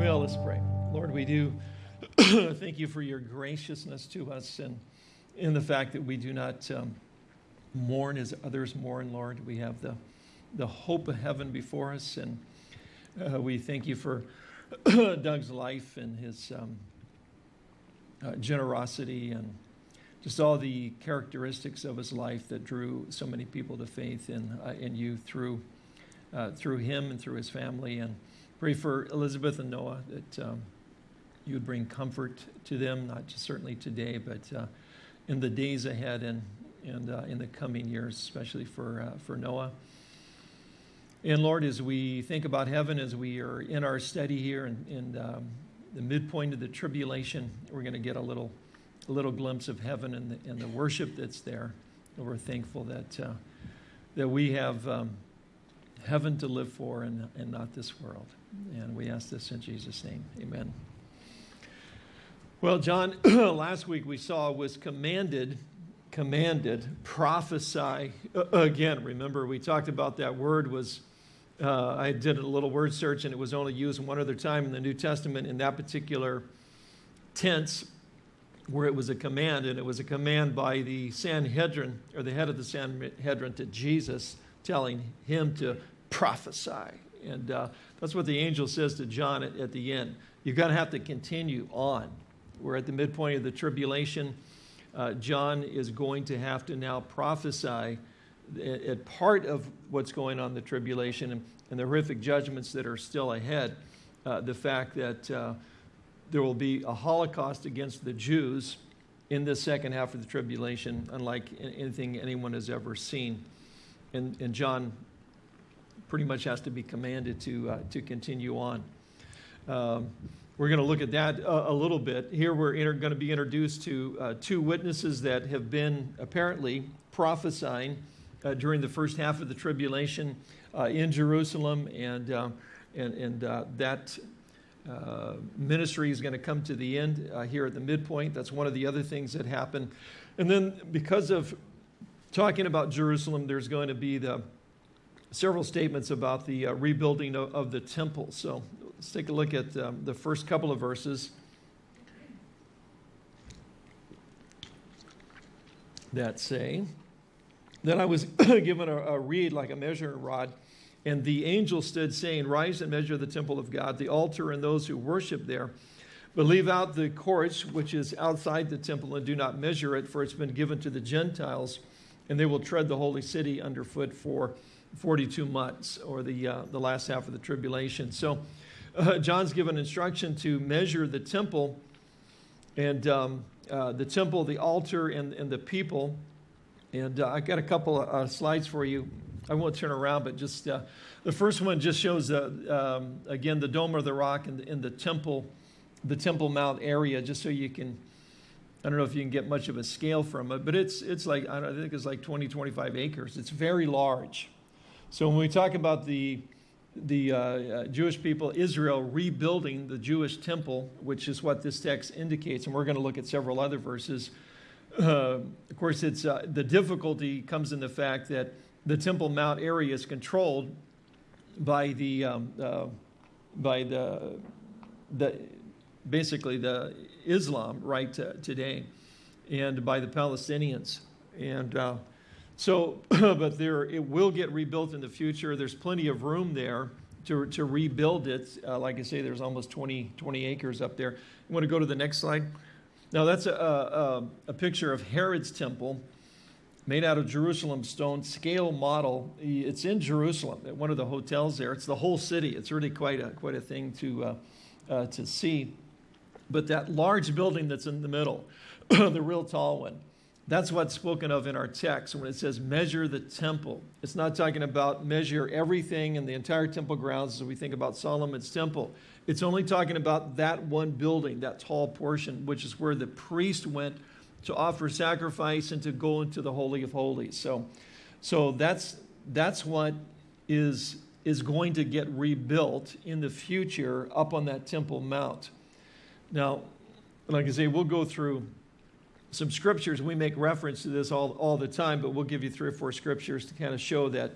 Well, let's pray. Lord, we do thank you for your graciousness to us and in the fact that we do not um, mourn as others mourn, Lord. We have the, the hope of heaven before us, and uh, we thank you for Doug's life and his um, uh, generosity and just all the characteristics of his life that drew so many people to faith in, uh, in you through, uh, through him and through his family. And pray for Elizabeth and Noah that um, you would bring comfort to them, not just certainly today, but uh, in the days ahead and, and uh, in the coming years, especially for, uh, for Noah. And Lord, as we think about heaven, as we are in our study here in, in um, the midpoint of the tribulation, we're going to get a little, a little glimpse of heaven and the, and the worship that's there. And we're thankful that, uh, that we have um, heaven to live for and, and not this world. And we ask this in Jesus' name. Amen. Well, John, last week we saw was commanded, commanded, prophesy again. Remember, we talked about that word was, uh, I did a little word search and it was only used one other time in the New Testament in that particular tense where it was a command, and it was a command by the Sanhedrin, or the head of the Sanhedrin to Jesus, telling him to prophesy. And uh, that's what the angel says to John at, at the end. You're going to have to continue on. We're at the midpoint of the tribulation. Uh, John is going to have to now prophesy at, at, part of what's going on in the tribulation and, and the horrific judgments that are still ahead. Uh, the fact that uh, there will be a Holocaust against the Jews in the second half of the tribulation, unlike anything anyone has ever seen. And, and John pretty much has to be commanded to, uh, to continue on. Um, we're going to look at that a, a little bit. Here we're going to be introduced to uh, two witnesses that have been apparently prophesying uh, during the first half of the tribulation uh, in Jerusalem, and, uh, and, and uh, that uh, ministry is going to come to the end here at the midpoint. That's one of the other things that happen. And then because of talking about Jerusalem, there's going to be the several statements about the rebuilding of, of the temple. So Let's take a look at um, the first couple of verses that say, Then I was given a, a reed like a measuring rod, and the angel stood saying, Rise and measure the temple of God, the altar and those who worship there. But leave out the courts, which is outside the temple, and do not measure it, for it's been given to the Gentiles, and they will tread the holy city underfoot for 42 months, or the, uh, the last half of the tribulation. So uh, John's given instruction to measure the temple and um, uh, the temple, the altar, and, and the people. And uh, I got a couple of uh, slides for you. I won't turn around, but just uh, the first one just shows, um, again, the Dome of the Rock and, and the temple, the Temple Mount area, just so you can, I don't know if you can get much of a scale from it, but it's, it's like, I, I think it's like 20, 25 acres. It's very large. So when we talk about the the uh, uh, Jewish people, Israel, rebuilding the Jewish temple, which is what this text indicates. And we're going to look at several other verses. Uh, of course, it's, uh, the difficulty comes in the fact that the Temple Mount area is controlled by the, um, uh, by the, the, basically the Islam right today and by the Palestinians. And uh, so, but there, it will get rebuilt in the future. There's plenty of room there to, to rebuild it. Uh, like I say, there's almost 20, 20 acres up there. You want to go to the next slide? Now that's a, a, a picture of Herod's temple made out of Jerusalem stone, scale model. It's in Jerusalem at one of the hotels there. It's the whole city. It's really quite a, quite a thing to, uh, uh, to see. But that large building that's in the middle, the real tall one, that's what's spoken of in our text when it says measure the temple. It's not talking about measure everything in the entire temple grounds as we think about Solomon's temple. It's only talking about that one building, that tall portion, which is where the priest went to offer sacrifice and to go into the Holy of Holies. So, so that's, that's what is, is going to get rebuilt in the future up on that Temple Mount. Now, like I say, we'll go through some scriptures. We make reference to this all, all the time, but we'll give you three or four scriptures to kind of show that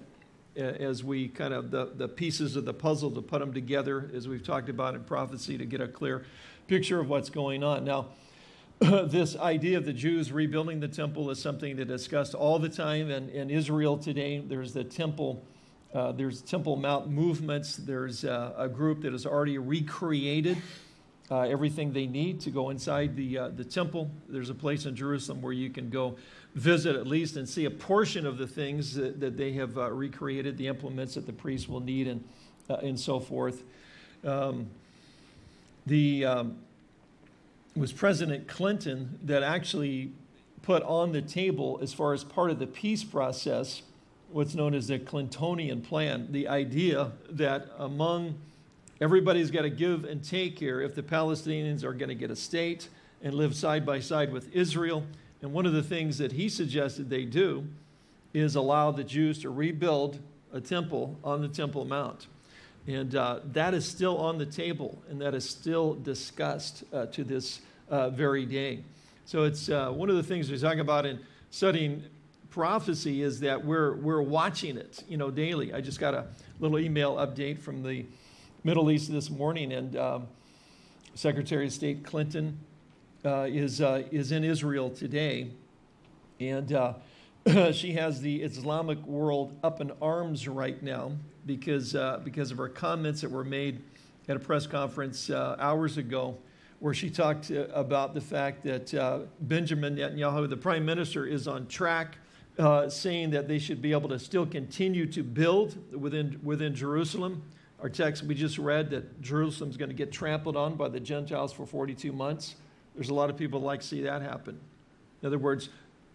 as we kind of the, the pieces of the puzzle to put them together, as we've talked about in prophecy, to get a clear picture of what's going on. Now, this idea of the Jews rebuilding the temple is something that's discussed all the time in, in Israel today. There's the temple, uh, there's Temple Mount movements. There's uh, a group that has already recreated uh, everything they need to go inside the, uh, the temple. There's a place in Jerusalem where you can go visit at least and see a portion of the things that, that they have uh, recreated, the implements that the priests will need, and, uh, and so forth. Um, the um, was President Clinton that actually put on the table, as far as part of the peace process, what's known as the Clintonian plan, the idea that among everybody's got to give and take here if the Palestinians are going to get a state and live side by side with Israel and one of the things that he suggested they do is allow the Jews to rebuild a temple on the Temple Mount. And uh, that is still on the table, and that is still discussed uh, to this uh, very day. So it's uh, one of the things we talk about in studying prophecy is that we're, we're watching it, you know, daily. I just got a little email update from the Middle East this morning, and um, Secretary of State Clinton uh, is, uh, is in Israel today. And uh, she has the Islamic world up in arms right now because, uh, because of her comments that were made at a press conference uh, hours ago where she talked uh, about the fact that Benjamin Netanyahu, the prime minister, is on track uh, saying that they should be able to still continue to build within, within Jerusalem. Our text we just read that Jerusalem is going to get trampled on by the Gentiles for 42 months. There's a lot of people like to see that happen. In other words,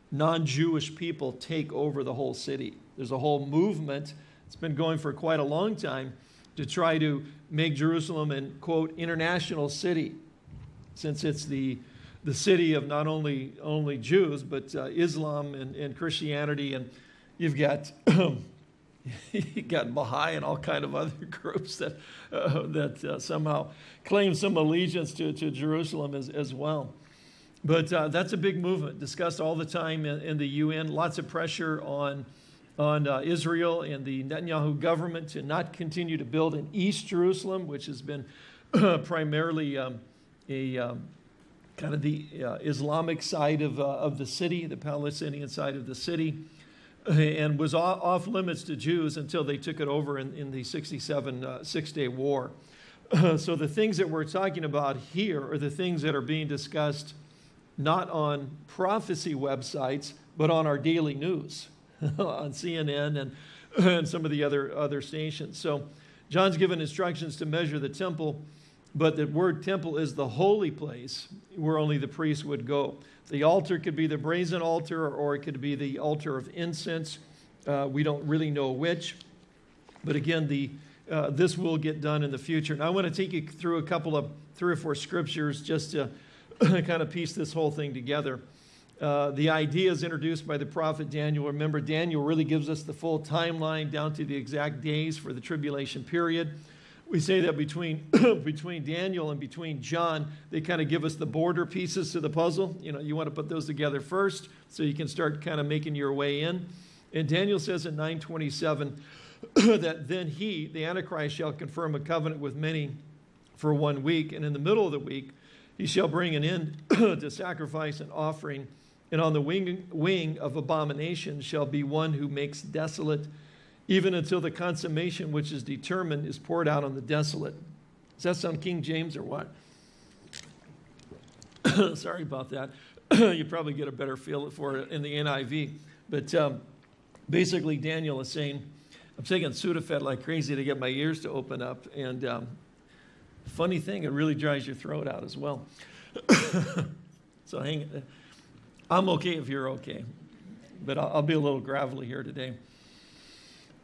non-Jewish people take over the whole city. There's a whole movement, it's been going for quite a long time, to try to make Jerusalem an, quote, international city, since it's the, the city of not only, only Jews, but uh, Islam and, and Christianity, and you've got you got Baha'i and all kind of other groups that, uh, that uh, somehow claim some allegiance to, to Jerusalem as, as well. But uh, that's a big movement discussed all the time in, in the UN. Lots of pressure on, on uh, Israel and the Netanyahu government to not continue to build in East Jerusalem, which has been primarily um, a um, kind of the uh, Islamic side of, uh, of the city, the Palestinian side of the city and was off limits to Jews until they took it over in, in the 67 uh, Six Day War. so the things that we're talking about here are the things that are being discussed not on prophecy websites, but on our daily news, on CNN and, and some of the other, other stations. So John's given instructions to measure the temple, but the word temple is the holy place where only the priest would go. The altar could be the brazen altar or it could be the altar of incense. Uh, we don't really know which. But again, the, uh, this will get done in the future. And I want to take you through a couple of three or four scriptures just to kind of piece this whole thing together. Uh, the idea is introduced by the prophet Daniel. Remember, Daniel really gives us the full timeline down to the exact days for the tribulation period. We say that between, between Daniel and between John, they kind of give us the border pieces to the puzzle. You know, you want to put those together first so you can start kind of making your way in. And Daniel says in 927 that then he, the Antichrist, shall confirm a covenant with many for one week. And in the middle of the week, he shall bring an end to sacrifice and offering. And on the wing, wing of abomination shall be one who makes desolate even until the consummation which is determined is poured out on the desolate. Does that sound King James or what? Sorry about that. you probably get a better feel for it in the NIV. But um, basically, Daniel is saying, I'm taking Sudafed like crazy to get my ears to open up. And um, funny thing, it really dries your throat out as well. so hang, I'm okay if you're okay. But I'll, I'll be a little gravelly here today.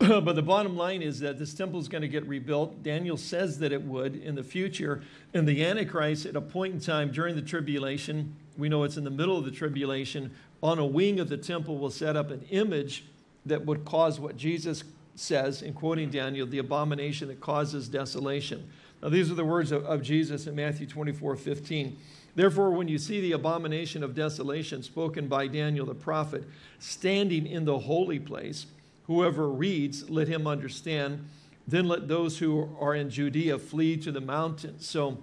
but the bottom line is that this temple is going to get rebuilt. Daniel says that it would in the future. And the Antichrist, at a point in time during the tribulation, we know it's in the middle of the tribulation, on a wing of the temple will set up an image that would cause what Jesus says, in quoting Daniel, the abomination that causes desolation. Now, these are the words of, of Jesus in Matthew 24 15. Therefore, when you see the abomination of desolation spoken by Daniel the prophet standing in the holy place, Whoever reads, let him understand. Then let those who are in Judea flee to the mountains. So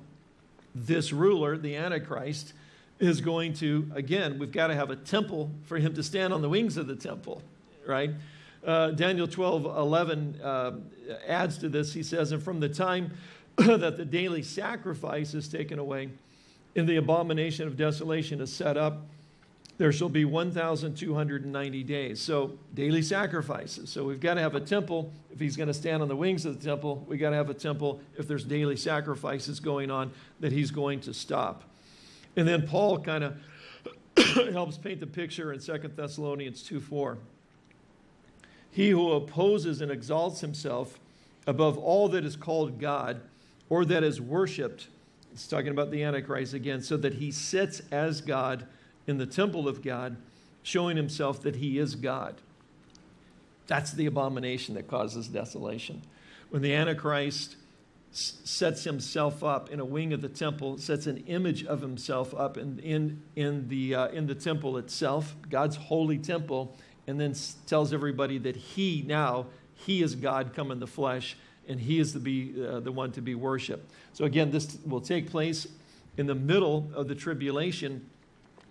this ruler, the Antichrist, is going to, again, we've got to have a temple for him to stand on the wings of the temple, right? Uh, Daniel 12, 11 uh, adds to this. He says, And from the time that the daily sacrifice is taken away and the abomination of desolation is set up, there shall be 1,290 days. So daily sacrifices. So we've got to have a temple. If he's going to stand on the wings of the temple, we've got to have a temple if there's daily sacrifices going on that he's going to stop. And then Paul kind of helps paint the picture in 2 Thessalonians 2 4. He who opposes and exalts himself above all that is called God or that is worshiped, it's talking about the Antichrist again, so that he sits as God in the temple of God, showing himself that he is God. That's the abomination that causes desolation. When the Antichrist sets himself up in a wing of the temple, sets an image of himself up in, in, in, the, uh, in the temple itself, God's holy temple, and then tells everybody that he now, he is God come in the flesh, and he is the, be, uh, the one to be worshiped. So again, this will take place in the middle of the tribulation.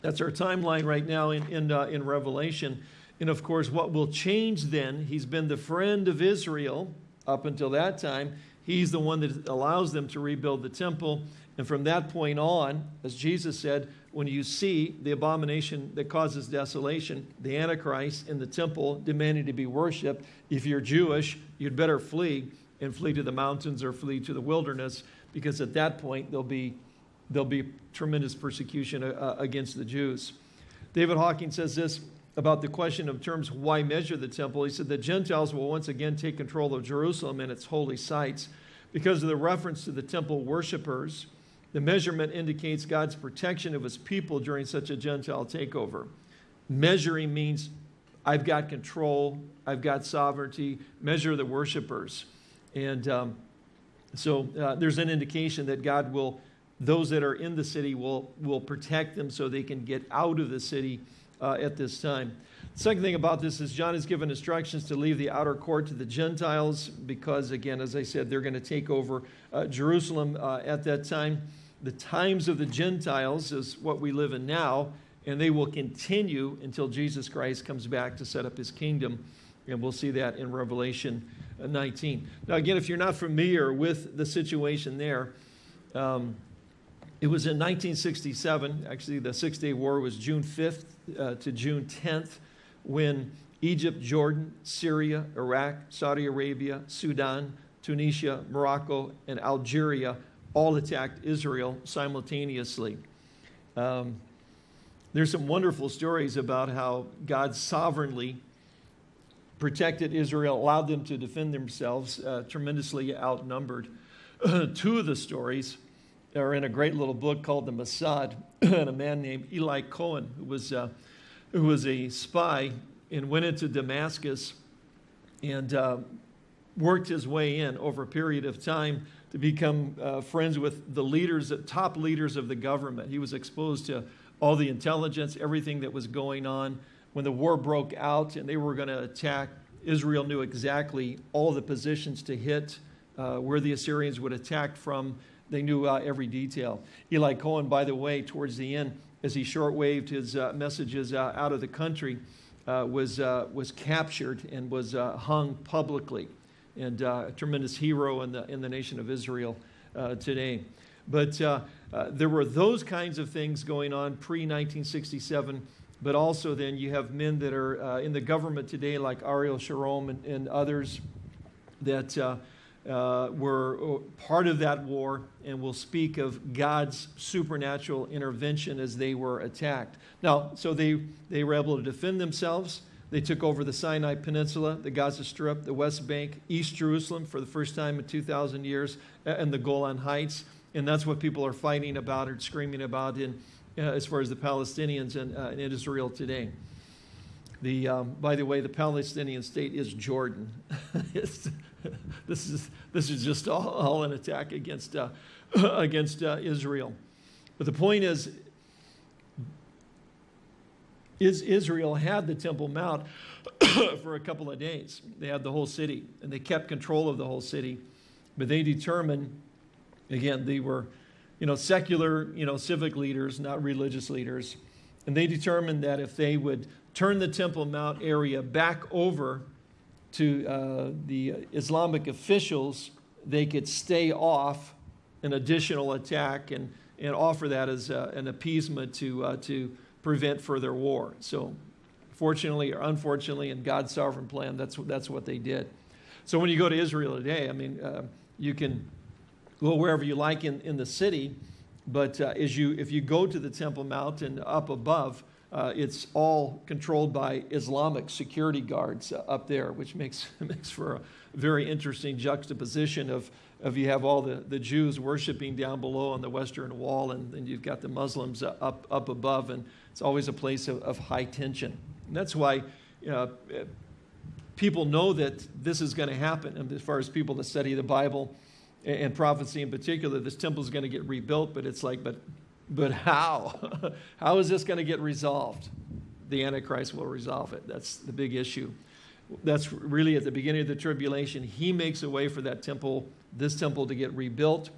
That's our timeline right now in, in, uh, in Revelation. And of course, what will change then, he's been the friend of Israel up until that time. He's the one that allows them to rebuild the temple. And from that point on, as Jesus said, when you see the abomination that causes desolation, the Antichrist in the temple demanding to be worshiped, if you're Jewish, you'd better flee and flee to the mountains or flee to the wilderness because at that point there'll be, there'll be tremendous persecution uh, against the Jews. David Hocking says this about the question of terms why measure the temple. He said the Gentiles will once again take control of Jerusalem and its holy sites because of the reference to the temple worshippers. The measurement indicates God's protection of his people during such a Gentile takeover. Measuring means I've got control, I've got sovereignty. Measure the worshipers. And um, so uh, there's an indication that God will, those that are in the city, will, will protect them so they can get out of the city uh, at this time. The second thing about this is John has given instructions to leave the outer court to the Gentiles because, again, as I said, they're going to take over uh, Jerusalem uh, at that time. The times of the Gentiles is what we live in now, and they will continue until Jesus Christ comes back to set up his kingdom. And we'll see that in Revelation uh, 19. Now, again, if you're not familiar with the situation there, um, it was in 1967, actually, the Six Day War was June 5th uh, to June 10th, when Egypt, Jordan, Syria, Iraq, Saudi Arabia, Sudan, Tunisia, Morocco, and Algeria all attacked Israel simultaneously. Um, there's some wonderful stories about how God sovereignly protected Israel, allowed them to defend themselves, uh, tremendously outnumbered. Two of the stories are in a great little book called The Mossad, and a man named Eli Cohen, who was, uh, who was a spy and went into Damascus and uh, worked his way in over a period of time to become uh, friends with the leaders, the top leaders of the government. He was exposed to all the intelligence, everything that was going on. When the war broke out and they were going to attack, Israel knew exactly all the positions to hit, uh, where the Assyrians would attack from, they knew uh, every detail. Eli Cohen, by the way, towards the end, as he shortwaved his uh, messages uh, out of the country, uh, was, uh, was captured and was hung publicly. And a tremendous hero in the, in the nation of Israel today. But there were those kinds of things going on pre 1967 but also then you have men that are uh, in the government today like Ariel Sharon and, and others that uh, uh, were uh, part of that war and will speak of God's supernatural intervention as they were attacked. Now, so they, they were able to defend themselves. They took over the Sinai Peninsula, the Gaza Strip, the West Bank, East Jerusalem for the first time in 2,000 years, and the Golan Heights. And that's what people are fighting about or screaming about in, uh, as far as the Palestinians and, uh, in Israel today. The, um, by the way, the Palestinian state is Jordan. this, is, this is just all, all an attack against, uh, against uh, Israel. But the point is, is Israel had the Temple Mount for a couple of days. They had the whole city, and they kept control of the whole city. But they determined, again, they were, you know, secular, you know, civic leaders, not religious leaders. And they determined that if they would turn the Temple Mount area back over to uh, the Islamic officials, they could stay off an additional attack and, and offer that as uh, an appeasement to, uh, to prevent further war. So fortunately or unfortunately, in God's sovereign plan, that's, that's what they did. So when you go to Israel today, I mean, uh, you can go wherever you like in, in the city, but uh, as you, if you go to the Temple Mount and up above, uh, it's all controlled by Islamic security guards uh, up there, which makes, makes for a very interesting juxtaposition of, of you have all the, the Jews worshiping down below on the Western Wall, and then you've got the Muslims uh, up, up above, and it's always a place of, of high tension. And that's why uh, people know that this is going to happen. And as far as people that study the Bible and prophecy in particular, this temple is going to get rebuilt, but it's like, but but how? how is this going to get resolved? The Antichrist will resolve it. That's the big issue. That's really at the beginning of the tribulation. He makes a way for that temple, this temple, to get rebuilt.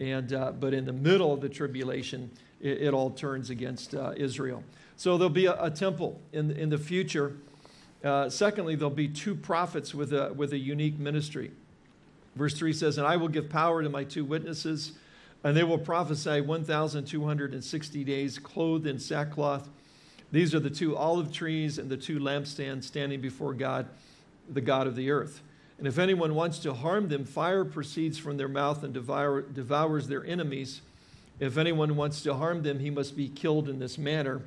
And, uh, but in the middle of the tribulation, it, it all turns against uh, Israel. So there'll be a, a, temple in, in the future. Uh, secondly, there'll be two prophets with a, with a unique ministry. Verse 3 says, And I will give power to my two witnesses and they will prophesy 1,260 days clothed in sackcloth. These are the two olive trees and the two lampstands standing before God, the God of the earth. And if anyone wants to harm them, fire proceeds from their mouth and devour, devours their enemies. If anyone wants to harm them, he must be killed in this manner.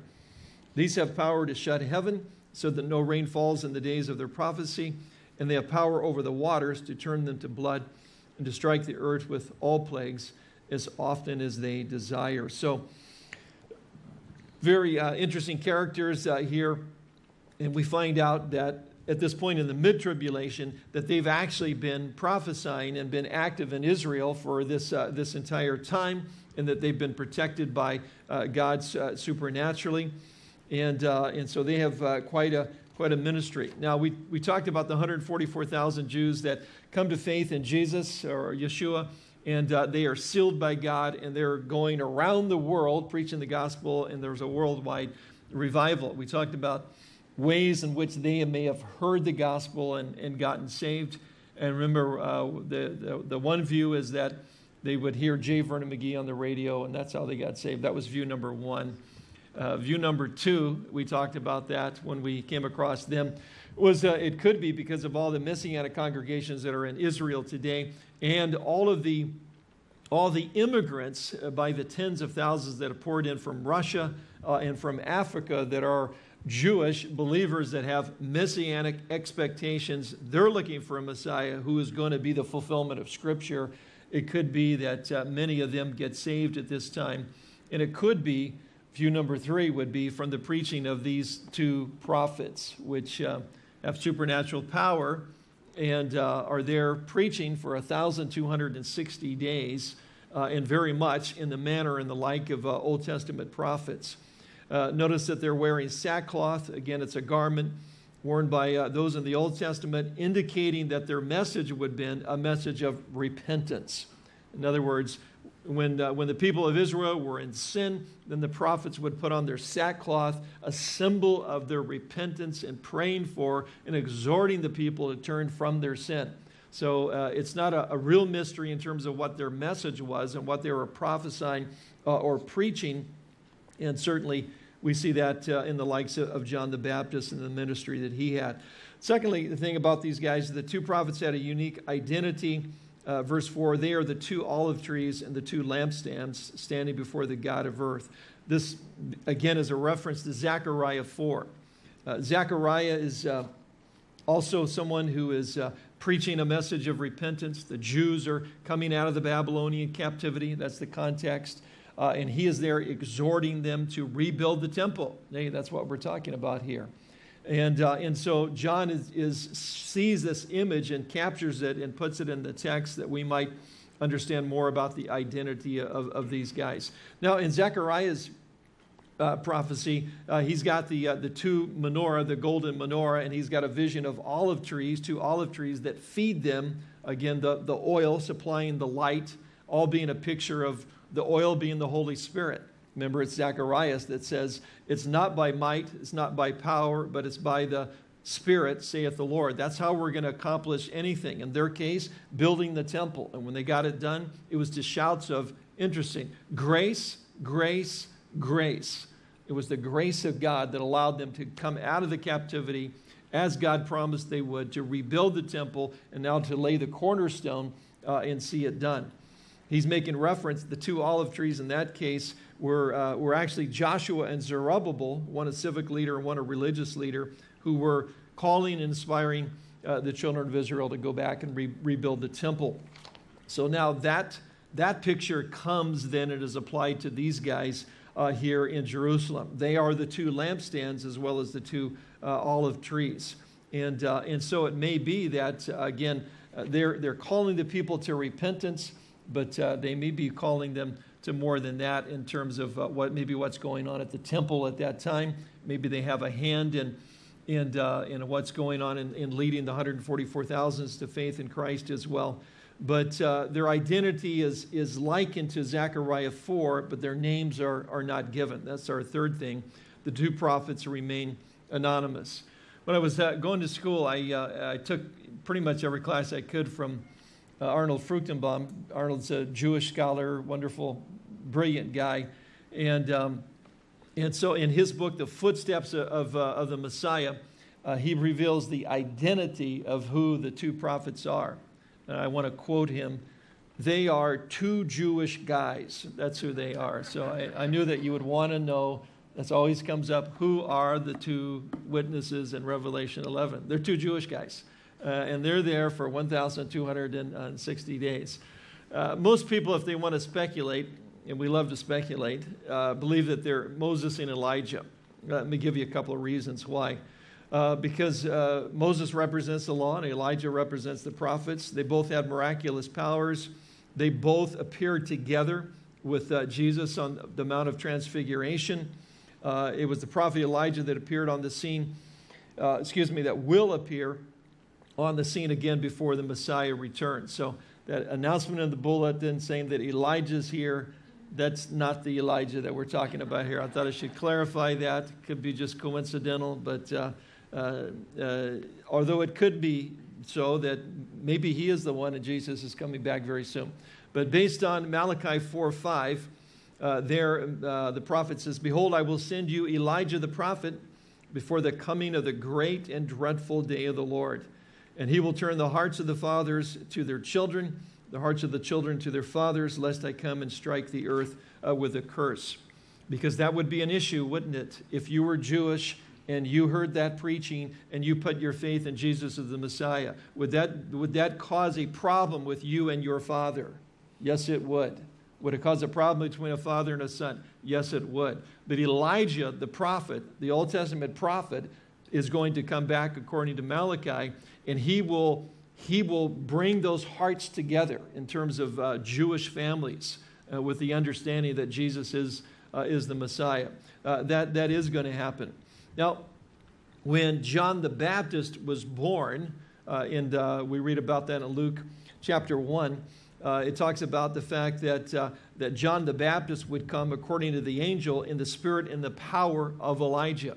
These have power to shut heaven so that no rain falls in the days of their prophecy, and they have power over the waters to turn them to blood and to strike the earth with all plagues as often as they desire. So, very uh, interesting characters uh, here. And we find out that at this point in the mid tribulation, that they've actually been prophesying and been active in Israel for this, uh, this entire time, and that they've been protected by uh, God uh, supernaturally. And, uh, and so they have quite, a, quite a ministry. Now, we, we talked about the 144,000 Jews that come to faith in Jesus or Yeshua and uh, they are sealed by God, and they're going around the world preaching the gospel, and there's a worldwide revival. We talked about ways in which they may have heard the gospel and, and gotten saved. And remember, uh, the, the, the, one view is that they would hear J. Vernon McGee on the radio, and that's how they got saved. That was view number one. Uh, view number two, we talked about that when we came across them, was uh, it could be because of all the Messianic congregations that are in Israel today and all of the all the immigrants uh, by the tens of thousands that have poured in from Russia uh, and from Africa that are Jewish believers that have messianic expectations. They're looking for a Messiah who is going to be the fulfillment of Scripture. It could be that uh, many of them get saved at this time. And it could be, view number three would be from the preaching of these two prophets, which uh, have supernatural power and uh, are there preaching for 1,260 days uh, and very much in the manner and the like of uh, Old Testament prophets. Uh, notice that they're wearing sackcloth. Again, it's a garment worn by uh, those in the Old Testament, indicating that their message would have been a message of repentance. In other words, when, uh, when the people of Israel were in sin, then the prophets would put on their sackcloth, a symbol of their repentance and praying for and exhorting the people to turn from their sin. So uh, it's not a, a, real mystery in terms of what their message was and what they were prophesying uh, or preaching. And certainly we see that uh, in the likes of John the Baptist and the ministry that he had. Secondly, the thing about these guys, the two prophets had a unique identity uh, verse 4 they are the two olive trees and the two lampstands standing before the God of earth. This, again, is a reference to Zechariah 4. Uh, Zechariah is uh, also someone who is uh, preaching a message of repentance. The Jews are coming out of the Babylonian captivity. That's the context. Uh, and he is there exhorting them to rebuild the temple. Hey, that's what we're talking about here. And, uh, and so John is, is, sees this image and captures it and puts it in the text that we might understand more about the identity of, of these guys. Now, in Zechariah's uh, prophecy, uh, he's got the, uh, the two menorah, the golden menorah, and he's got a vision of olive trees, two olive trees that feed them. Again, the, the oil supplying the light, all being a picture of the oil being the Holy Spirit. Remember, it's Zacharias that says, It's not by might, it's not by power, but it's by the Spirit, saith the Lord. That's how we're going to accomplish anything. In their case, building the temple. And when they got it done, it was to shouts of, interesting, grace, grace, grace. It was the grace of God that allowed them to come out of the captivity as God promised they would, to rebuild the temple, and now to lay the cornerstone uh, and see it done. He's making reference, the two olive trees in that case were, uh, were actually Joshua and Zerubbabel, one a civic leader and one a religious leader, who were calling and inspiring uh, the children of Israel to go back and re rebuild the temple. So now that, that picture comes then it is applied to these guys uh, here in Jerusalem. They are the two lampstands as well as the two uh, olive trees. And, uh, and so it may be that, uh, again, they're, they're calling the people to repentance, but they may be calling them to more than that in terms of what maybe what's going on at the temple at that time. Maybe they have a hand in, in, in what's going on in, in leading the 144,000s to faith in Christ as well but uh, their identity is, is likened to Zechariah 4, but their names are, are not given. That's our third thing. The two prophets remain anonymous. When I was uh, going to school, I, uh, I took pretty much every class I could from uh, Arnold Fruchtenbaum. Arnold's a Jewish scholar, wonderful, brilliant guy. And, um, and so in his book, The Footsteps of, uh, of the Messiah, uh, he reveals the identity of who the two prophets are and I want to quote him. They are two Jewish guys. That's who they are. So I, I knew that you would want to know. That's always comes up. Who are the two witnesses in Revelation 11? They're two Jewish guys. Uh, and they're there for 1,260 days. Uh, most people, if they want to speculate, and we love to speculate, uh, believe that they're Moses and Elijah. Let me give you a couple of reasons why uh, because uh, Moses represents the law and Elijah represents the prophets. They both had miraculous powers. They both appeared together with uh, Jesus on the Mount of Transfiguration. It was the prophet Elijah that appeared on the scene, excuse me, that will appear on the scene again before the Messiah returns. So that announcement in the bulletin saying that Elijah's here, that's not the Elijah that we're talking about here. I thought I should clarify that. Could be just coincidental, but uh, uh, uh, although it could be so that maybe he is the one and Jesus is coming back very soon. But based on Malachi 4 5, uh, there uh, the prophet says, Behold, I will send you Elijah the prophet before the coming of the great and dreadful day of the Lord. And he will turn the hearts of the fathers to their children, the hearts of the children to their fathers, lest I come and strike the earth uh, with a curse. Because that would be an issue, wouldn't it? If you were Jewish and you heard that preaching and you put your faith in Jesus as the Messiah, would that, would that cause a problem with you and your father? Yes, it would. Would it cause a problem between a father and a son? Yes, it would. But Elijah, the prophet, the Old Testament prophet, is going to come back according to Malachi, and he will, he will bring those hearts together in terms of uh, Jewish families uh, with the understanding that Jesus is, uh, is the Messiah. Uh, that, that is going to happen. Now, when John the Baptist was born, uh, and uh, we read about that in Luke chapter 1, uh, it talks about the fact that, uh, that John the Baptist would come according to the angel in the spirit and the power of Elijah.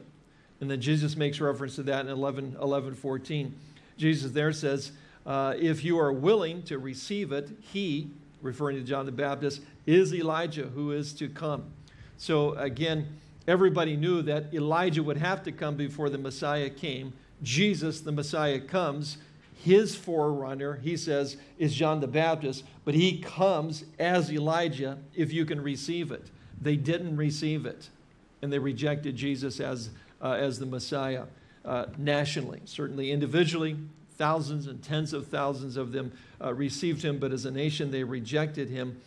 And then Jesus makes reference to that in 11, 11 14. Jesus there says, uh, If you are willing to receive it, he, referring to John the Baptist, is Elijah who is to come. So again, everybody knew that Elijah would have to come before the Messiah came. Jesus, the Messiah, comes. His forerunner, he says, is John the Baptist, but he comes as Elijah if you can receive it. They didn't receive it, and they rejected Jesus as, uh, as the Messiah uh, nationally. Certainly individually, thousands and tens of thousands of them uh, received him, but as a nation, they rejected him.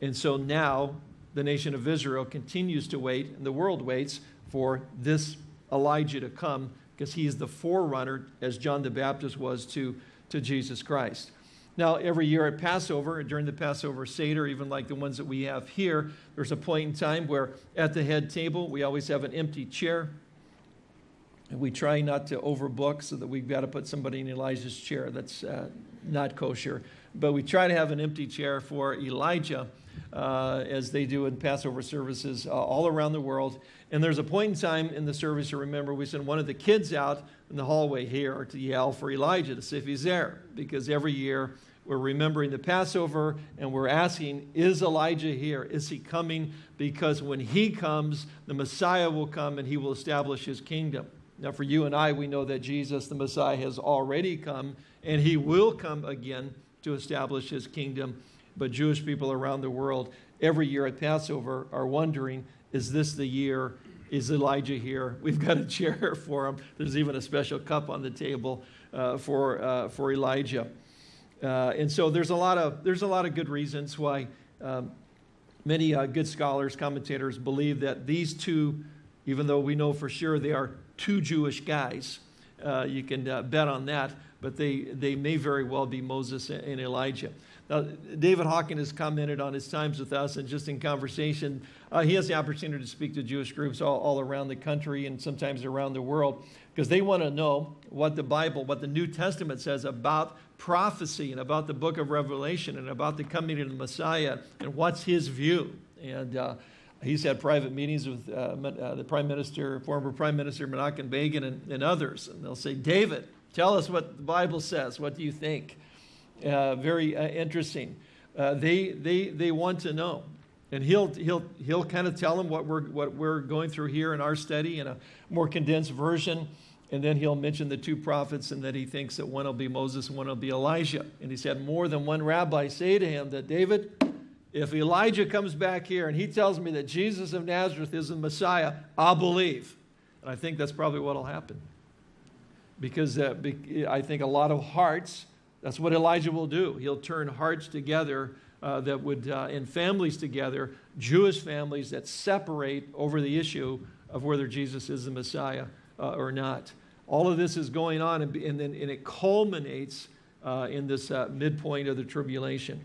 And so now the nation of Israel continues to wait, and the world waits for this Elijah to come because he is the forerunner, as John the Baptist was to, to Jesus Christ. Now, every year at Passover, during the Passover Seder, even like the ones that we have here, there's a point in time where at the head table, we always have an empty chair. We try not to overbook so that we've got to put somebody in Elijah's chair. That's uh, not kosher. But we try to have an empty chair for Elijah, uh, as they do in Passover services uh, all around the world. And there's a point in time in the service, you remember, we send one of the kids out in the hallway here to yell for Elijah to see if he's there. Because every year we're remembering the Passover and we're asking, is Elijah here? Is he coming? Because when he comes, the Messiah will come and he will establish his kingdom. Now, for you and I, we know that Jesus, the Messiah, has already come and he will come again to establish his kingdom. But Jewish people around the world, every year at Passover, are wondering is this the year? Is Elijah here? We've got a chair for him. There's even a special cup on the table uh, for, uh, for Elijah. Uh, and so there's a, lot of, there's a lot of good reasons why um, many uh, good scholars, commentators believe that these two, even though we know for sure they are two Jewish guys, uh, you can uh, bet on that, but they, they may very well be Moses and Elijah. Now, David Hocking has commented on his times with us, and just in conversation, uh, he has the opportunity to speak to Jewish groups all, all around the country and sometimes around the world because they want to know what the Bible, what the New Testament says about prophecy and about the book of Revelation and about the coming of the Messiah and what's his view. And uh, he's had private meetings with uh, uh, the Prime Minister, former Prime Minister Menachem Begin, and, and others. And they'll say, David, tell us what the Bible says. What do you think? Uh, very uh, interesting. Uh, they, they, they want to know. And he'll, he'll, he'll kind of tell them what we're, what we're going through here in our study in a more condensed version. And then he'll mention the two prophets and that he thinks that one will be Moses and one will be Elijah. And he's had more than one rabbi say to him that, David, if Elijah comes back here and he tells me that Jesus of Nazareth is the Messiah, I'll believe. And I think that's probably what will happen. Because uh, I think a lot of hearts that's what Elijah will do. He'll turn hearts together uh, that would, uh, and families together, Jewish families that separate over the issue of whether Jesus is the Messiah uh, or not. All of this is going on, and, and, then, and it culminates uh, in this uh, midpoint of the tribulation.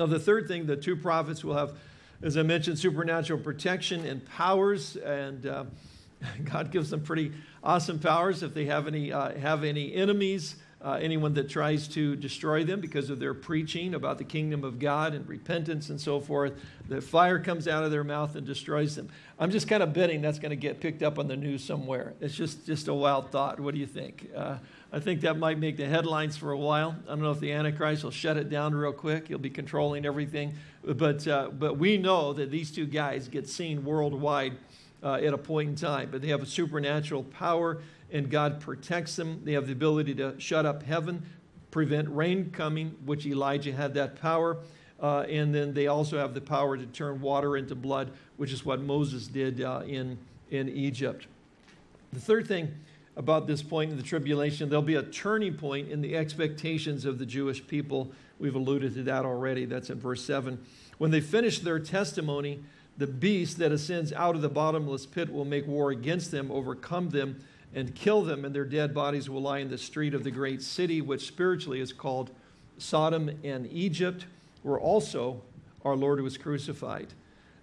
Now, the third thing, the two prophets will have, as I mentioned, supernatural protection and powers, and uh, God gives them pretty awesome powers if they have any, have any enemies uh, anyone that tries to destroy them because of their preaching about the kingdom of God and repentance and so forth. The fire comes out of their mouth and destroys them. I'm just kind of betting that's going to get picked up on the news somewhere. It's just, just a wild thought. What do you think? Uh, I think that might make the headlines for a while. I don't know if the Antichrist will shut it down real quick. He'll be controlling everything. But, uh, but we know that these two guys get seen worldwide uh, at a point in time. But they have a supernatural power and God protects them. They have the ability to shut up heaven, prevent rain coming, which Elijah had that power. Uh, and then they also have the power to turn water into blood, which is what Moses did uh, in, in Egypt. The third thing about this point in the tribulation, there'll be a turning point in the expectations of the Jewish people. We've alluded to that already. That's in verse 7. When they finish their testimony, the beast that ascends out of the bottomless pit will make war against them, overcome them, and kill them, and their dead bodies will lie in the street of the great city, which spiritually is called Sodom and Egypt, where also our Lord was crucified.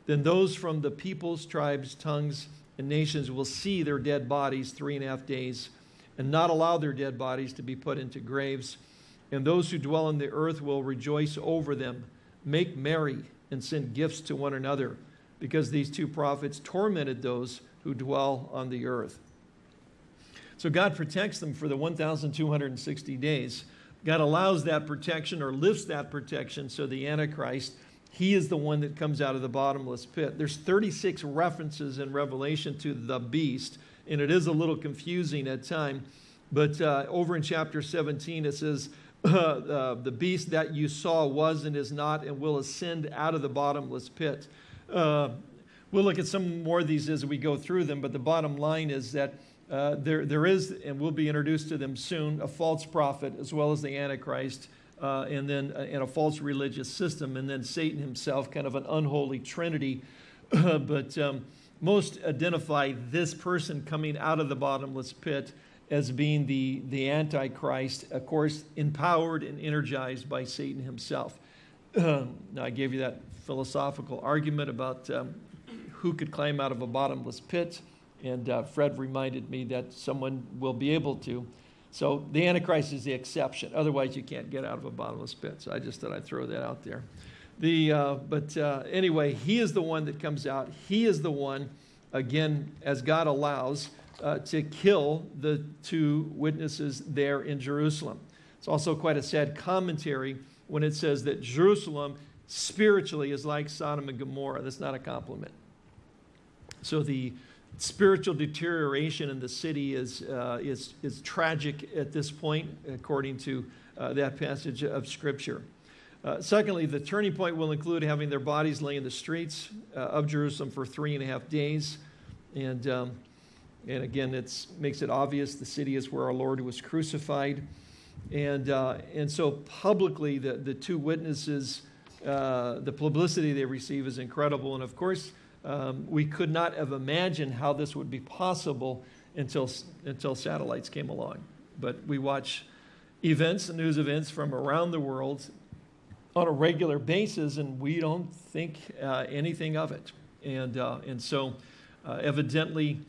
Then those from the peoples, tribes, tongues, and nations will see their dead bodies three and a half days, and not allow their dead bodies to be put into graves. And those who dwell on the earth will rejoice over them, make merry, and send gifts to one another, because these two prophets tormented those who dwell on the earth. So God protects them for the 1,260 days. God allows that protection or lifts that protection so the Antichrist, he is the one that comes out of the bottomless pit. There's 36 references in Revelation to the beast, and it is a little confusing at time. But uh, over in chapter 17, it says, uh, uh, the beast that you saw was and is not and will ascend out of the bottomless pit. Uh, we'll look at some more of these as we go through them, but the bottom line is that uh, there, there is, and we'll be introduced to them soon, a false prophet as well as the Antichrist, uh, and then uh, and a false religious system, and then Satan himself, kind of an unholy trinity. but um, most identify this person coming out of the bottomless pit as being the, the Antichrist, of course, empowered and energized by Satan himself. now, I gave you that philosophical argument about um, who could climb out of a bottomless pit, and uh, Fred reminded me that someone will be able to. So the Antichrist is the exception. Otherwise, you can't get out of a bottomless pit. So I just thought I'd throw that out there. The, uh, but uh, anyway, he is the one that comes out. He is the one, again, as God allows, uh, to kill the two witnesses there in Jerusalem. It's also quite a sad commentary when it says that Jerusalem spiritually is like Sodom and Gomorrah. That's not a compliment. So the spiritual deterioration in the city is, uh, is, is tragic at this point, according to uh, that passage of Scripture. Uh, secondly, the turning point will include having their bodies lay in the streets uh, of Jerusalem for three and a half days. And, um, and again, it makes it obvious the city is where our Lord was crucified. And, uh, and so publicly, the, the two witnesses, uh, the publicity they receive is incredible. And of course, um, we could not have imagined how this would be possible until, until satellites came along. But we watch events news events from around the world on a regular basis, and we don't think uh, anything of it. And, uh, and so, uh, evidently,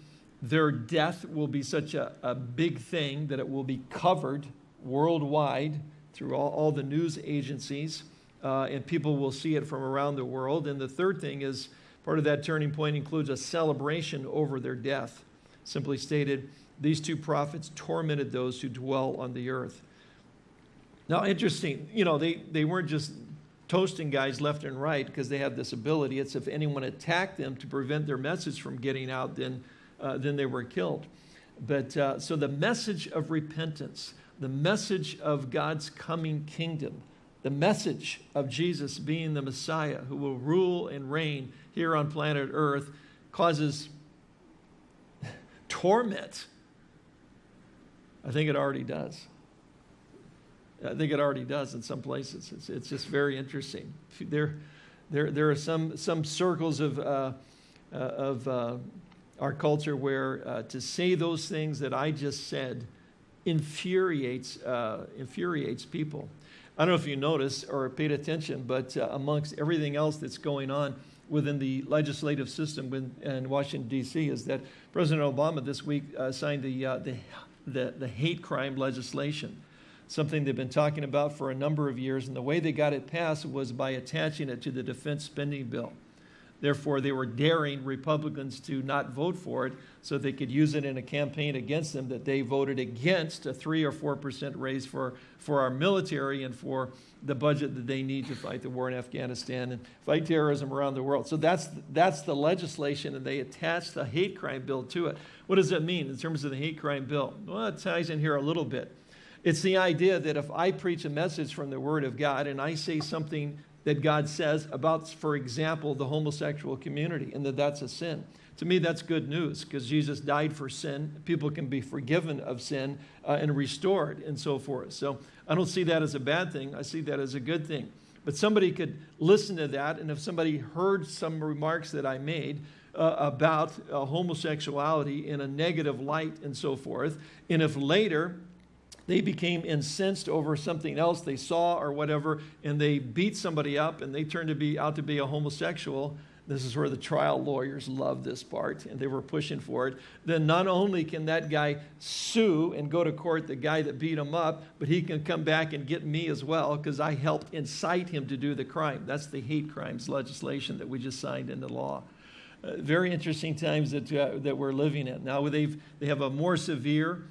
their death will be such a, a, big thing that it will be covered worldwide through all, all the news agencies, uh, and people will see it from around the world. And the third thing is part of that turning point includes a celebration over their death. Simply stated, these two prophets tormented those who dwell on the earth. Now, interesting, you know, they, they weren't just toasting guys left and right because they had this ability. It's if anyone attacked them to prevent their message from getting out, then, uh, then they were killed. But uh, so the message of repentance, the message of God's coming kingdom, the message of Jesus being the Messiah who will rule and reign here on planet Earth causes torment. I think it already does. I think it already does in some places. It's, it's just very interesting. There, there, there are some, some circles of, uh, uh, of uh, our culture where uh, to say those things that I just said infuriates, uh, infuriates people. I don't know if you noticed or paid attention, but uh, amongst everything else that's going on within the legislative system in Washington, D.C., is that President Obama this week signed the, the, the, the hate crime legislation something they've been talking about for a number of years, and the way they got it passed was by attaching it to the defense spending bill. Therefore, they were daring Republicans to not vote for it so they could use it in a campaign against them that they voted against a 3 or 4% raise for, for our military and for the budget that they need to fight the war in Afghanistan and fight terrorism around the world. So that's, that's the legislation, and they attached the hate crime bill to it. What does that mean in terms of the hate crime bill? Well, it ties in here a little bit. It's the idea that if I preach a message from the Word of God and I say something that God says about, for example, the homosexual community and that that's a sin, to me that's good news because Jesus died for sin. People can be forgiven of sin uh, and restored and so forth. So I don't see that as a bad thing. I see that as a good thing. But somebody could listen to that, and if somebody heard some remarks that I made, uh, about uh, homosexuality in a negative light and so forth. And if later they became incensed over something else they saw or whatever, and they beat somebody up and they turned to be out to be a homosexual. This is where the trial lawyers love this part, and they were pushing for it. Then not only can that guy sue and go to court the guy that beat him up, but he can come back and get me as well because I helped incite him to do the crime. That's the hate crimes legislation that we just signed into law. Uh, very interesting times that, uh, that we're living in. Now they've, they have a more severe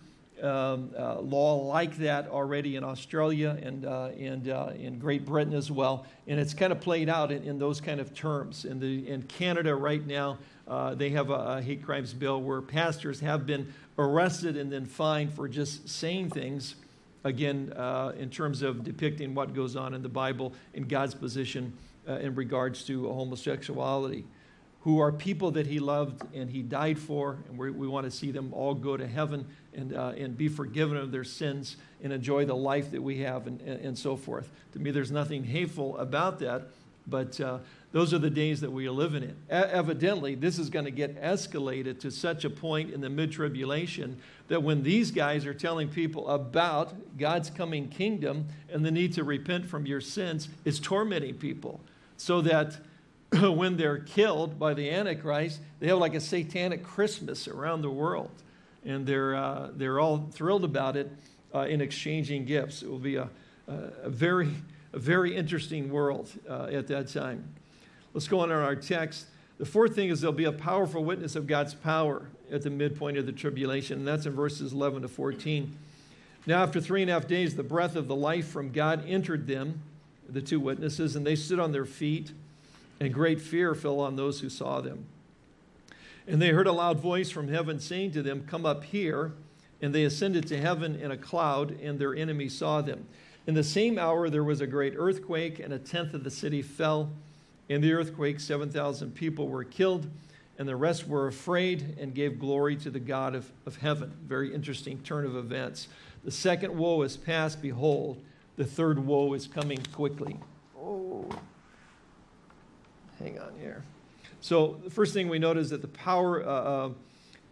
um, uh, law like that already in Australia and, uh, and uh, in Great Britain as well. And it's kind of played out in, in those kind of terms. In, the, in Canada right now, uh, they have a, a, hate crimes bill where pastors have been arrested and then fined for just saying things, again, uh, in terms of depicting what goes on in the Bible in God's position uh, in regards to homosexuality who are people that he loved and he died for, and we want to see them all go to heaven and, uh, and be forgiven of their sins and enjoy the life that we have and, and, and, so forth. To me, there's nothing hateful about that. But uh, those are the days that we are living in. E- evidently, this is going to get escalated to such a point in the mid tribulation that when these guys are telling people about God's coming kingdom and the need to repent from your sins, it's tormenting people. So that when they're killed by the Antichrist, they have like a satanic Christmas around the world. And they're, uh, they're all thrilled about it uh, in exchanging gifts. It will be a, a, very, a very interesting world uh, at that time. Let's go on in our text. The fourth thing is there'll be a powerful witness of God's power at the midpoint of the tribulation, and that's in verses 11 to 14. Now, after three and a half days, the breath of the life from God entered them, the two witnesses, and they stood on their feet, and great fear fell on those who saw them. And they heard a loud voice from heaven saying to them, Come up here. And they ascended to heaven in a cloud, and their enemies saw them. In the same hour, there was a great earthquake, and a tenth of the city fell. In the earthquake, 7,000 people were killed, and the rest were afraid and gave glory to the God of, of heaven. Very interesting turn of events. The second woe is past. Behold, the third woe is coming quickly. Hang on here. So, the first thing we note is that the power. Uh, uh,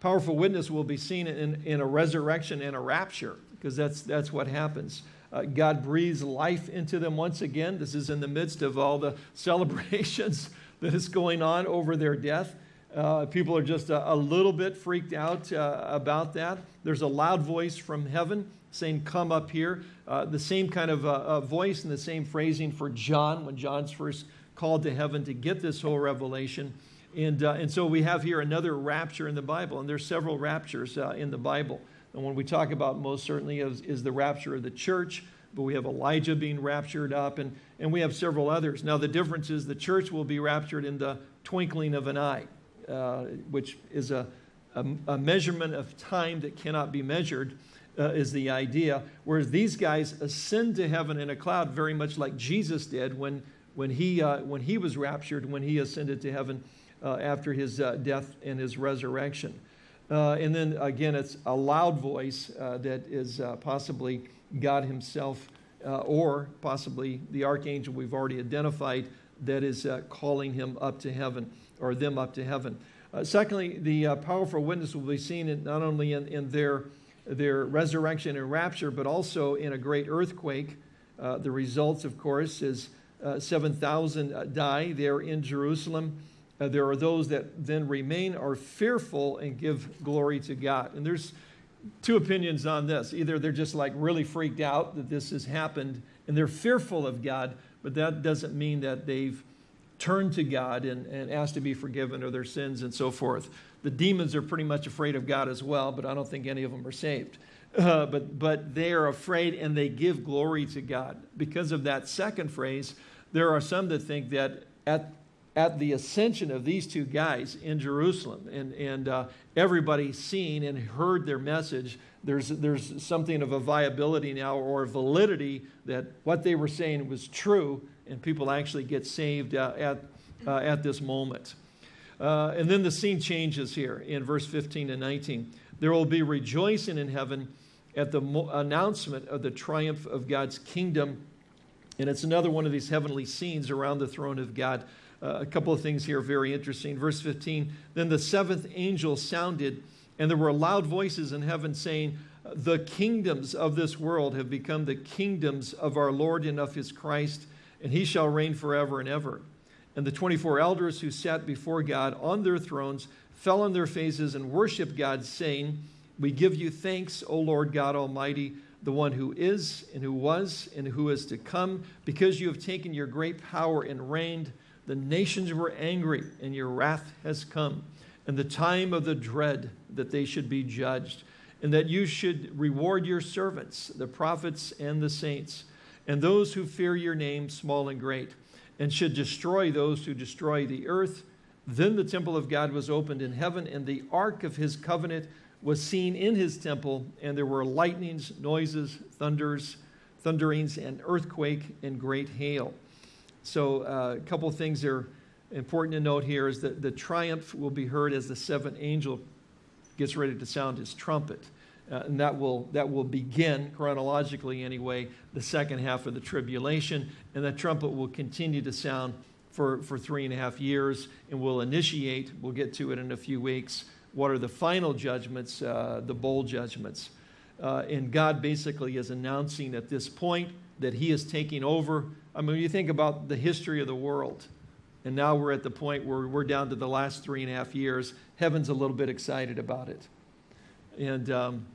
powerful witness will be seen in, in a resurrection and a rapture, because that's, that's what happens. Uh, God breathes life into them once again. This is in the midst of all the celebrations that is going on over their death. Uh, people are just a, a, little bit freaked out uh, about that. There's a loud voice from heaven saying, Come up here. Uh, the same kind of uh, voice and the same phrasing for John when John's first called to heaven to get this whole revelation. And, uh, and so we have here another rapture in the Bible, and there's several raptures uh, in the Bible. And when we talk about most certainly is, is the rapture of the church, but we have Elijah being raptured up, and, and we have several others. Now, the difference is the church will be raptured in the twinkling of an eye, uh, which is a, a, a, measurement of time that cannot be measured, uh, is the idea. Whereas these guys ascend to heaven in a cloud, very much like Jesus did when, when, he, uh, when he was raptured, when he ascended to heaven uh, after his uh, death and his resurrection. Uh, and then again, it's a loud voice uh, that is uh, possibly God Himself uh, or possibly the archangel we've already identified that is calling him up to heaven or them up to heaven. secondly, the powerful witness will be seen in, not only in, in, their, their resurrection and rapture, but also in a great earthquake. the results, of course, is 7,000 die there in Jerusalem. Uh, there are those that then remain are fearful and give glory to God. And there's two opinions on this. Either they're just like really freaked out that this has happened and they're fearful of God, but that doesn't mean that they've turned to God and, and asked to be forgiven of their sins and so forth. The demons are pretty much afraid of God as well, but I don't think any of them are saved. Uh, but, but they are afraid and they give glory to God. Because of that second phrase, there are some that think that at at the ascension of these two guys in Jerusalem, and, and uh, everybody seen and heard their message, there's, there's something of a viability now or validity that what they were saying was true, and people actually get saved uh, at, uh, at this moment. Uh, and then the scene changes here in verse 15 and 19. There will be rejoicing in heaven at the announcement of the triumph of God's kingdom. And it's another one of these heavenly scenes around the throne of God. Uh, a couple of things here very interesting. Verse 15 Then the seventh angel sounded, and there were loud voices in heaven saying, The kingdoms of this world have become the kingdoms of our Lord and of his Christ, and he shall reign forever and ever. And the 24 elders who sat before God on their thrones fell on their faces and worshiped God, saying, We give you thanks, O Lord God Almighty, the one who is, and who was, and who is to come, because you have taken your great power and reigned. The nations were angry, and your wrath has come, and the time of the dread that they should be judged, and that you should reward your servants, the prophets and the saints, and those who fear your name, small and great, and should destroy those who destroy the earth. Then the temple of God was opened in heaven, and the ark of his covenant was seen in his temple, and there were lightnings, noises, thunders, thunderings, and earthquake, and great hail. So uh, a couple of things that are important to note here is that the triumph will be heard as the seventh angel gets ready to sound his trumpet. Uh, and that will, that will begin, chronologically anyway, the second half of the tribulation. And the trumpet will continue to sound for, for three and a half years and will initiate, we'll get to it in a few weeks, what are the final judgments, uh, the bowl judgments. Uh, and God basically is announcing at this point that he is taking over. I mean, you think about the history of the world, and now we're at the point where we're down to the last three and a half years. Heaven's a little bit excited about it. And um,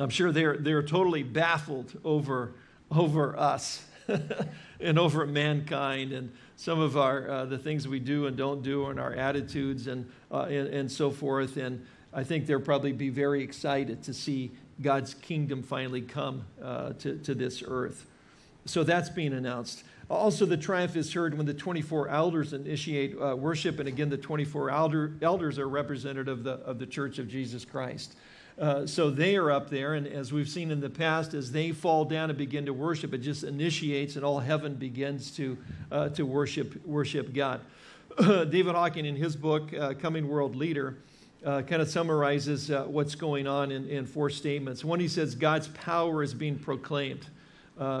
I'm sure they're, they're totally baffled over, over us and over mankind and some of our, uh, the things we do and don't do and our attitudes and, uh, and, and so forth. And I think they'll probably be very excited to see God's kingdom finally come uh, to, to this earth. So that's being announced. Also, the triumph is heard when the 24 elders initiate uh, worship. And again, the 24 elder, elders are representative of the, of the church of Jesus Christ. Uh, so they are up there, and as we've seen in the past, as they fall down and begin to worship, it just initiates, and all heaven begins to, uh, to worship, worship God. David Hocking, in his book, uh, Coming World Leader, uh, kind of summarizes uh, what's going on in, in, four statements. One, he says, God's power is being proclaimed.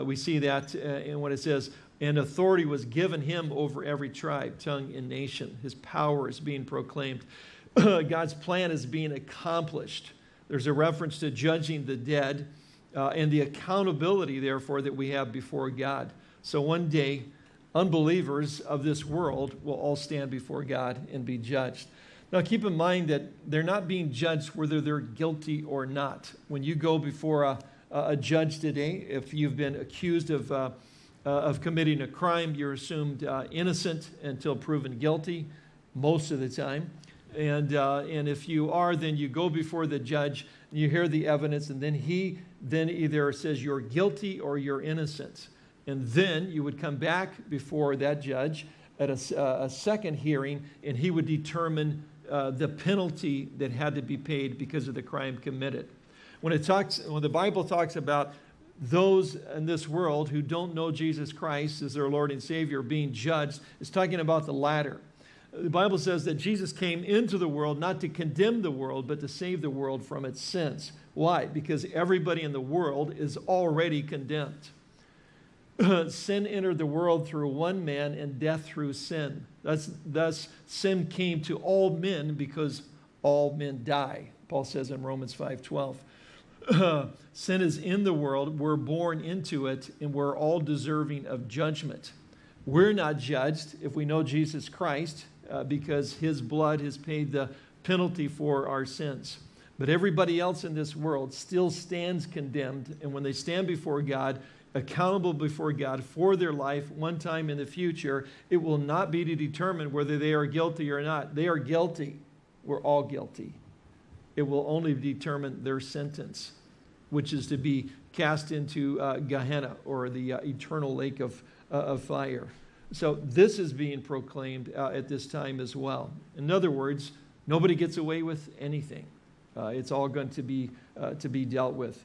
we see that in what it says, and authority was given him over every tribe, tongue, and nation. His power is being proclaimed. God's plan is being accomplished. There's a reference to judging the dead uh, and the accountability, therefore, that we have before God. So one day, unbelievers of this world will all stand before God and be judged. Now, keep in mind that they're not being judged whether they're guilty or not. When you go before a, a judge today, if you've been accused of, uh, uh, of committing a crime, you're assumed uh, innocent until proven guilty most of the time. And, uh, and if you are, then you go before the judge, you hear the evidence, and then he then either says you're guilty or you're innocent. And then you would come back before that judge at a, uh, a second hearing, and he would determine uh, the penalty that had to be paid because of the crime committed. When, it talks, when the Bible talks about those in this world who don't know Jesus Christ as their Lord and Savior being judged, it's talking about the latter. The Bible says that Jesus came into the world not to condemn the world, but to save the world from its sins. Why? Because everybody in the world is already condemned. sin entered the world through one man and death through sin. Thus, thus, sin came to all men because all men die. Paul says in Romans 5.12. sin is in the world, we're born into it, and we're all deserving of judgment. We're not judged if we know Jesus Christ uh, because his blood has paid the penalty for our sins. But everybody else in this world still stands condemned, and when they stand before God, accountable before God for their life one time in the future, it will not be to determine whether they are guilty or not. They are guilty. We're all guilty. It will only determine their sentence, which is to be cast into uh, Gehenna or the uh, eternal lake of, uh, of fire. So this is being proclaimed uh, at this time as well. In other words, nobody gets away with anything. Uh, it's all going to be, uh, to be dealt with.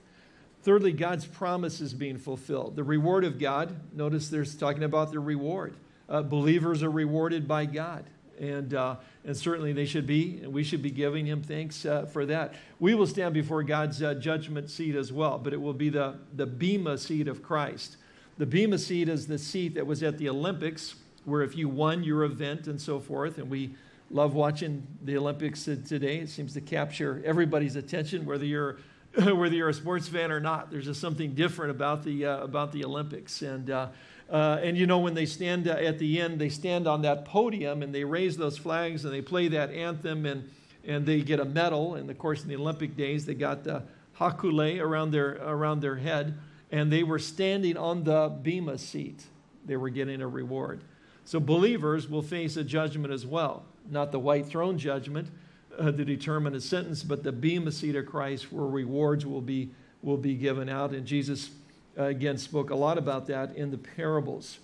Thirdly, God's promise is being fulfilled. The reward of God, notice there's talking about the reward. Uh, believers are rewarded by God. And, uh, and certainly they should be, and we should be giving him thanks uh, for that. We will stand before God's judgment seat as well, but it will be the, the Bema seat of Christ. The Bema seat is the seat that was at the Olympics, where if you won your event and so forth, and we love watching the Olympics today. It seems to capture everybody's attention, whether you're whether you're a sports fan or not. There's just something different about the uh, about the Olympics, and uh, uh, and you know when they stand uh, at the end, they stand on that podium and they raise those flags and they play that anthem and and they get a medal. And of course, in the Olympic days, they got the hakule around their around their head and they were standing on the Bema seat. They were getting a reward. So believers will face a judgment as well, not the white throne judgment uh, to determine a sentence, but the Bema seat of Christ where rewards will be, will be given out. And Jesus, uh, again, spoke a lot about that in the parables.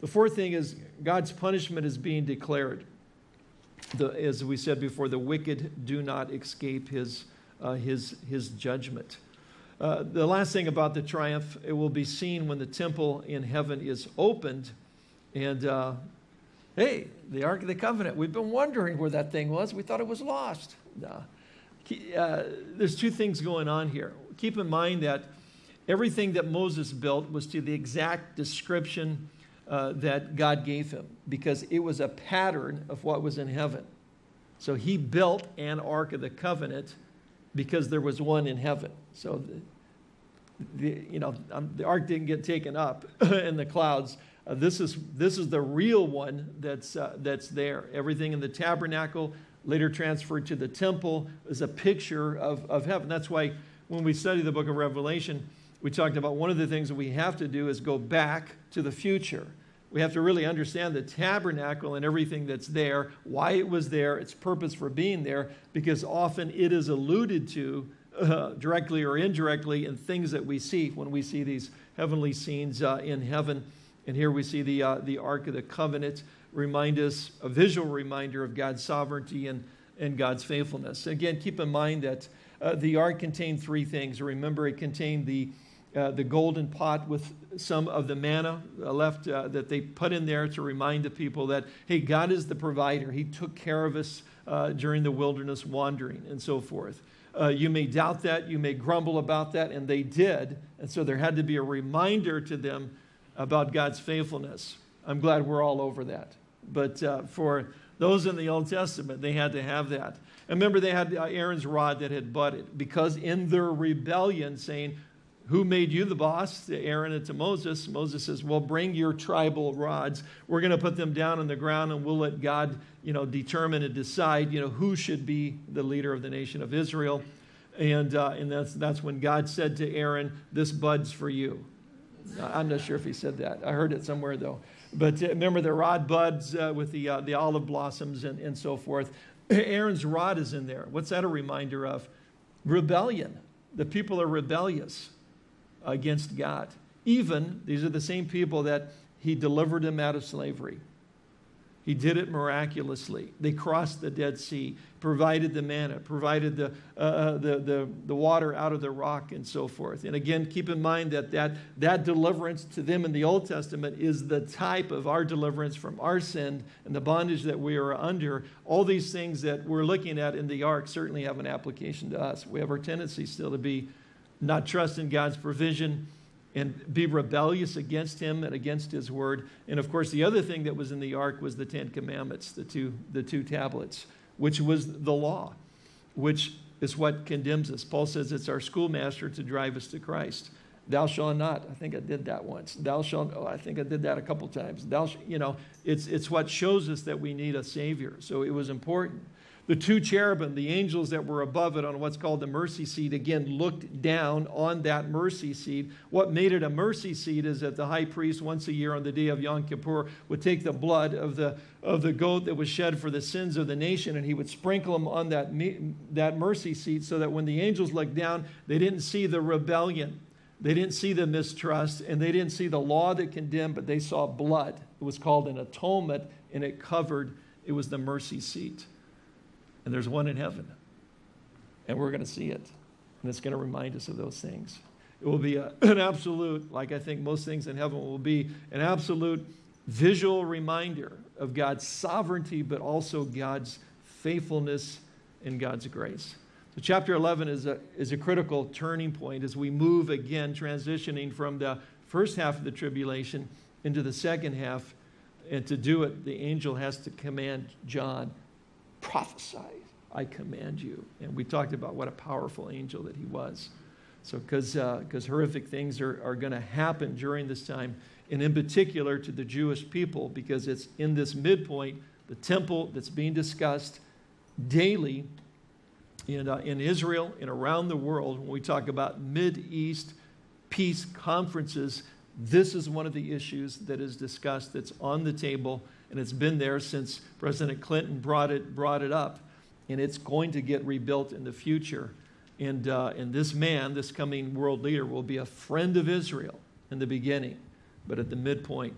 The fourth thing is God's punishment is being declared. The, as we said before, the wicked do not escape his, uh, his, his judgment. Uh, the last thing about the triumph, it will be seen when the temple in heaven is opened. And uh, hey, the Ark of the Covenant, we've been wondering where that thing was. We thought it was lost. Uh, there's two things going on here. Keep in mind that everything that Moses built was to the exact description uh, that God gave him because it was a pattern of what was in heaven. So he built an Ark of the Covenant because there was one in heaven. So, the, the you know, um, the Ark didn't get taken up in the clouds. Uh, this, is, this is the real one that's, uh, that's there. Everything in the tabernacle, later transferred to the temple, is a picture of, of heaven. That's why when we study the book of Revelation, we talked about one of the things that we have to do is go back to the future. We have to really understand the tabernacle and everything that's there, why it was there, its purpose for being there, because often it is alluded to uh, directly or indirectly in things that we see when we see these heavenly scenes uh, in heaven. And here we see the, uh, the Ark of the Covenant remind us, a visual reminder of God's sovereignty and, and God's faithfulness. Again, keep in mind that uh, the Ark contained three things. Remember, it contained the uh, the golden pot with some of the manna uh, left uh, that they put in there to remind the people that, hey, God is the provider. He took care of us uh, during the wilderness wandering and so forth. Uh, you may doubt that, you may grumble about that, and they did. And so there had to be a reminder to them about God's faithfulness. I'm glad we're all over that. But for those in the Old Testament, they had to have that. And remember, they had Aaron's rod that had budded because in their rebellion, saying, who made you the boss? To Aaron and to Moses. Moses says, Well, bring your tribal rods. We're going to put them down on the ground and we'll let God, you know, determine and decide, you know, who should be the leader of the nation of Israel. And, uh, and that's, that's when God said to Aaron, This bud's for you. I'm not sure if he said that. I heard it somewhere though. But uh, remember the rod buds uh, with the, uh, the olive blossoms and, and so forth. Aaron's rod is in there. What's that a reminder of? Rebellion. The people are rebellious against God. Even, these are the same people that he delivered them out of slavery. He did it miraculously. They crossed the Dead Sea, provided the manna, provided the, uh, uh, the, the, the water out of the rock, and so forth. And again, keep in mind that, that that deliverance to them in the Old Testament is the type of our deliverance from our sin and the bondage that we are under. All these things that we're looking at in the ark certainly have an application to us. We have our tendency still to be not trust in God's provision, and be rebellious against him and against his word. And of course, the other thing that was in the ark was the Ten Commandments, the two, the two tablets, which was the law, which is what condemns us. Paul says it's our schoolmaster to drive us to Christ. Thou shalt not. I think I did that once. Thou shalt, oh, I think I did that a couple times. Thou, you know, it's, it's what shows us that we need a Savior. So it was important. The two cherubim, the angels that were above it on what's called the mercy seat, again looked down on that mercy seat. What made it a mercy seat is that the high priest, once a year on the day of Yom Kippur, would take the blood of the, of the goat that was shed for the sins of the nation and he would sprinkle them on that, that mercy seat so that when the angels looked down, they didn't see the rebellion. They didn't see the mistrust and they didn't see the law that condemned, but they saw blood. It was called an atonement and it covered, it was the mercy seat and there's one in heaven. And we're going to see it. And it's going to remind us of those things. It will be a, an absolute, like I think most things in heaven will be, an absolute visual reminder of God's sovereignty, but also God's faithfulness and God's grace. So chapter 11 is a, is a critical turning point as we move again, transitioning from the first half of the tribulation into the second half. And to do it, the angel has to command John prophesy, I command you. And we talked about what a powerful angel that he was. So, because uh, horrific things are, are going to happen during this time, and in particular to the Jewish people, because it's in this midpoint, the temple that's being discussed daily in, uh, in Israel and around the world. When we talk about Mid-East peace conferences, this is one of the issues that is discussed that's on the table and it's been there since President Clinton brought it, brought it up, and it's going to get rebuilt in the future. And, uh, and this man, this coming world leader, will be a friend of Israel in the beginning, but at the midpoint,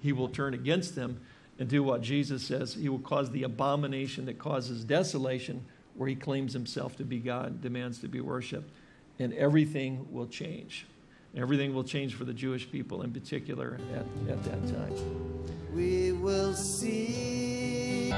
he will turn against them and do what Jesus says. He will cause the abomination that causes desolation, where he claims himself to be God, demands to be worshiped, and everything will change. Everything will change for the Jewish people in particular at, at that time. We will see.